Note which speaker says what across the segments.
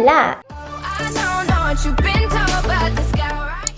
Speaker 1: Olá!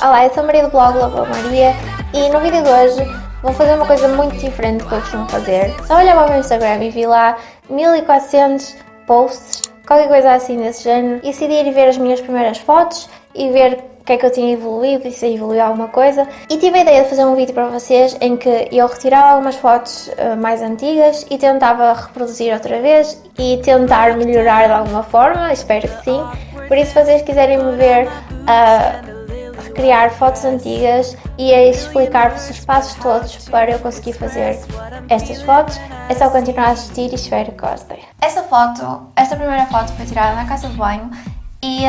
Speaker 1: Olá, eu sou a Maria do blog Lava Maria e no vídeo de hoje vou fazer uma coisa muito diferente do que eu costumo fazer. Só olhei para o meu Instagram e vi lá 1400 posts, qualquer coisa assim desse género, e decidi ir ver as minhas primeiras fotos e ver que é que eu tinha evoluído e se evoluiu alguma coisa. E tive a ideia de fazer um vídeo para vocês em que eu retirava algumas fotos uh, mais antigas e tentava reproduzir outra vez e tentar melhorar de alguma forma, espero que sim. Por isso, se vocês quiserem me ver uh, recriar fotos antigas e a explicar-vos os passos todos para eu conseguir fazer estas fotos, é só continuar a assistir e espero que gostem. Esta foto, esta primeira foto foi tirada na casa de banho e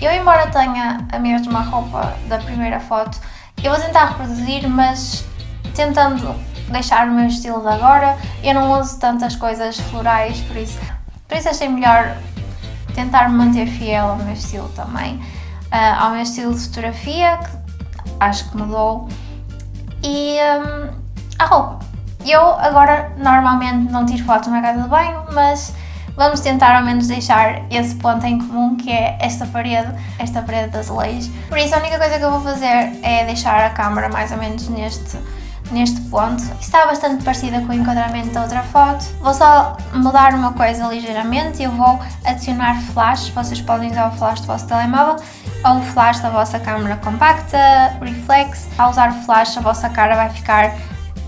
Speaker 1: eu, embora tenha a mesma roupa da primeira foto, eu vou tentar reproduzir, mas tentando deixar o meu estilo de agora. Eu não uso tantas coisas florais, por isso, por isso achei melhor tentar manter fiel ao meu estilo também. Uh, ao meu estilo de fotografia, que acho que mudou. E um, a roupa. Eu agora normalmente não tiro fotos na casa de banho, mas vamos tentar ao menos deixar esse ponto em comum que é esta parede, esta parede das leis. Por isso a única coisa que eu vou fazer é deixar a câmera mais ou menos neste, neste ponto. Está bastante parecida com o enquadramento da outra foto. Vou só mudar uma coisa ligeiramente, eu vou adicionar flash, vocês podem usar o flash do vosso telemóvel ou o flash da vossa câmera compacta, reflex. Ao usar o flash a vossa cara vai ficar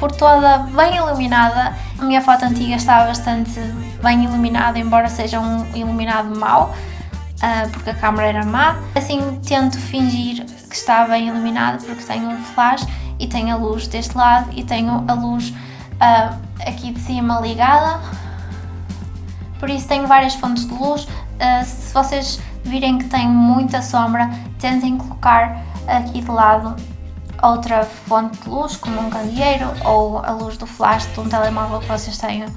Speaker 1: por toda bem iluminada. A minha foto antiga está bastante bem iluminada, embora seja um iluminado mau, uh, porque a câmera era má. Assim tento fingir que está bem iluminado porque tenho um flash e tenho a luz deste lado e tenho a luz uh, aqui de cima ligada. Por isso tenho várias fontes de luz. Uh, se vocês virem que tem muita sombra, tentem colocar aqui de lado outra fonte de luz, como um candeeiro ou a luz do flash de um telemóvel que vocês tenham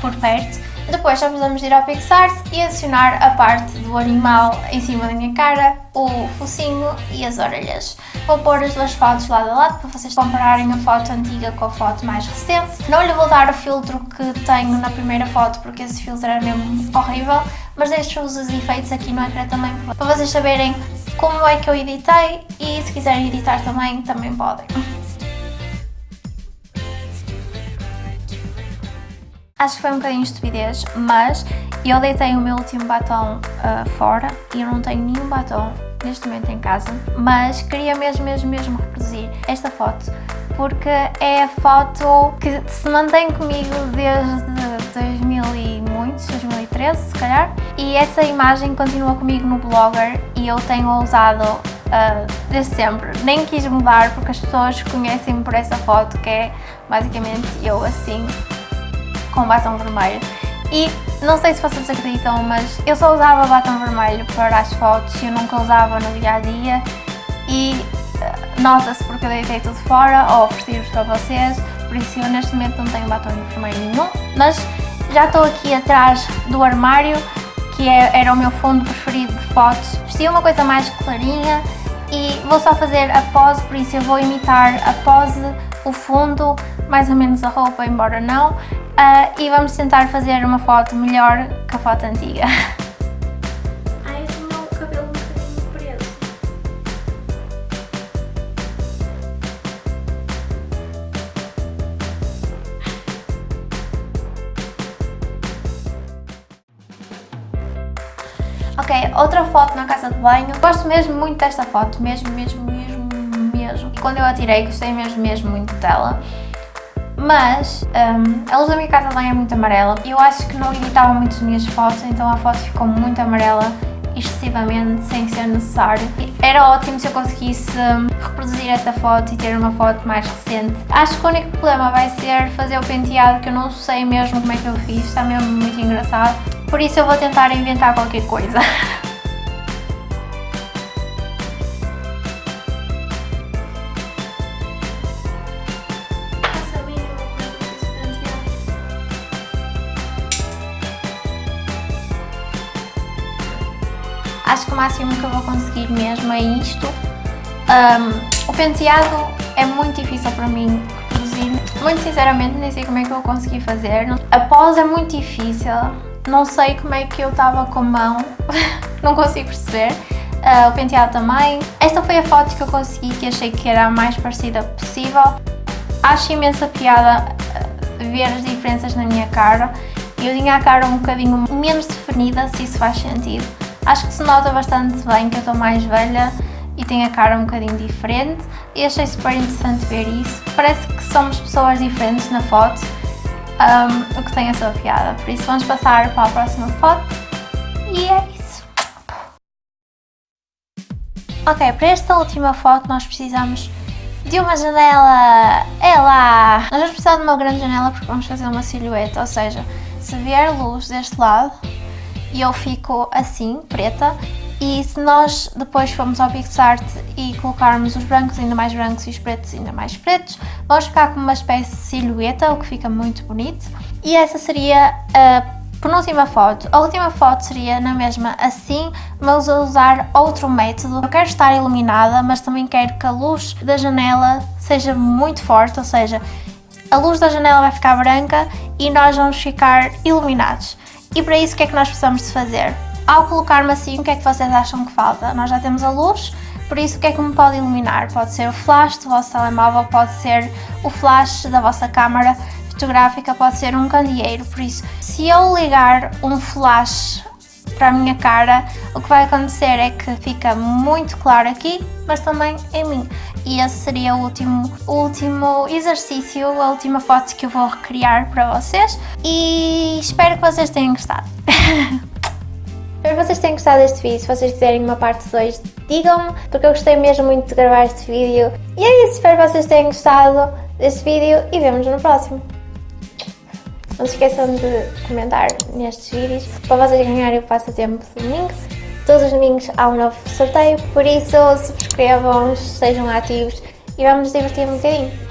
Speaker 1: por perto. Depois só precisamos ir ao PixArt e adicionar a parte do animal em cima da minha cara, o focinho e as orelhas. Vou pôr as duas fotos lado a lado para vocês compararem a foto antiga com a foto mais recente. Não lhe vou dar o filtro que tenho na primeira foto porque esse filtro era mesmo horrível, mas deixo-vos os efeitos aqui no ecrã também para vocês saberem como é que eu editei e se quiserem editar também, também podem. Acho que foi um bocadinho de estupidez, mas eu deitei o meu último batom uh, fora e eu não tenho nenhum batom neste momento em casa, mas queria mesmo, mesmo, mesmo reproduzir esta foto porque é a foto que se mantém comigo desde 2000 e muitos, 2013 se calhar, e essa imagem continua comigo no Blogger e eu tenho usado uh, desde sempre. Nem quis mudar porque as pessoas conhecem-me por essa foto que é basicamente eu assim, com batom vermelho. E não sei se vocês acreditam, mas eu só usava batom vermelho para as fotos, eu nunca usava no dia a dia e uh, nota-se porque eu deitei tudo fora ou ofereci-vos para vocês, por isso eu neste momento não tenho batom vermelho nenhum, mas já estou aqui atrás do armário que é, era o meu fundo preferido de fotos. Vesti uma coisa mais clarinha e vou só fazer a pose, por isso eu vou imitar a pose, o fundo, mais ou menos a roupa, embora não, uh, e vamos tentar fazer uma foto melhor que a foto antiga. Ok, outra foto na casa de banho. Gosto mesmo muito desta foto, mesmo, mesmo, mesmo, mesmo. E quando eu a tirei, gostei mesmo, mesmo muito dela. Mas um, a luz da minha casa de banho é muito amarela e eu acho que não editava muito as minhas fotos, então a foto ficou muito amarela excessivamente, sem ser necessário. Era ótimo se eu conseguisse hum, reproduzir esta foto e ter uma foto mais recente. Acho que o único problema vai ser fazer o penteado, que eu não sei mesmo como é que eu fiz, está mesmo muito engraçado. Por isso eu vou tentar inventar qualquer coisa. Acho que o máximo que eu vou conseguir mesmo é isto. Um, o penteado é muito difícil para mim produzir. Muito sinceramente nem sei como é que eu vou conseguir fazer. A pose é muito difícil. Não sei como é que eu estava com a mão não consigo perceber. Uh, o penteado também. Esta foi a foto que eu consegui que achei que era a mais parecida possível. Acho imensa piada uh, ver as diferenças na minha cara. Eu tinha a cara um bocadinho menos definida, se isso faz sentido. Acho que se nota bastante bem que eu estou mais velha e tenho a cara um bocadinho diferente e achei super interessante ver isso. Parece que somos pessoas diferentes na foto, um, o que tem a sua piada. Por isso vamos passar para a próxima foto e é isso. Ok, para esta última foto nós precisamos de uma janela, é lá! Nós vamos precisar de uma grande janela porque vamos fazer uma silhueta, ou seja, se vier luz deste lado e eu fico assim, preta, e se nós depois formos ao PixArt e colocarmos os brancos ainda mais brancos e os pretos ainda mais pretos, vamos ficar com uma espécie de silhueta, o que fica muito bonito. E essa seria a penúltima foto. A última foto seria na mesma assim, mas a usar outro método. Eu quero estar iluminada, mas também quero que a luz da janela seja muito forte, ou seja, a luz da janela vai ficar branca e nós vamos ficar iluminados. E para isso o que é que nós precisamos de fazer? Ao colocar-me assim, o que é que vocês acham que falta? Nós já temos a luz, por isso o que é que me pode iluminar? Pode ser o flash do vosso telemóvel, pode ser o flash da vossa câmara fotográfica, pode ser um candeeiro, por isso se eu ligar um flash para a minha cara, o que vai acontecer é que fica muito claro aqui, mas também em mim. E esse seria o último, o último exercício, a última foto que eu vou recriar para vocês e espero que vocês tenham gostado. Espero que vocês tenham gostado deste vídeo. Se vocês quiserem uma parte 2, digam-me, porque eu gostei mesmo muito de gravar este vídeo. E é isso, espero que vocês tenham gostado deste vídeo e vemos no próximo. Não se esqueçam de comentar nestes vídeos para vocês ganharem o passatempo de domingo. Todos os domingos há um novo sorteio, por isso subscrevam-nos, sejam ativos e vamos divertir um bocadinho.